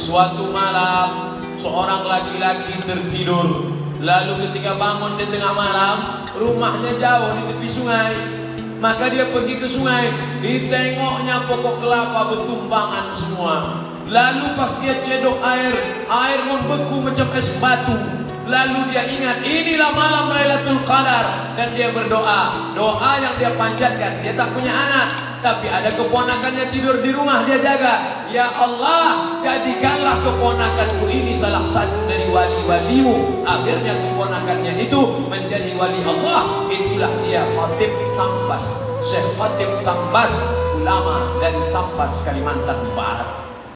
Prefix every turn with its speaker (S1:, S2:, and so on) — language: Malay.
S1: Suatu malam seorang laki-laki tertidur. Lalu ketika bangun di tengah malam Rumahnya jauh di tepi sungai. Maka dia pergi ke sungai. Ditengoknya pokok kelapa bertumbangan semua. Lalu pas dia cedok air Air membeku macam es batu Lalu dia ingat inilah malam Lailatul Qadar dan dia berdoa. Doa yang dia panjatkan, dia tak punya anak, tapi ada keponakannya tidur di rumah dia jaga. Ya Allah, jadikanlah keponakanku ini salah satu dari wali-walimu. Akhirnya keponakannya itu menjadi wali Allah. Itulah dia Khatib Sambas. Syekh Khatib Sambas, ulama dari Sambas Kalimantan Barat.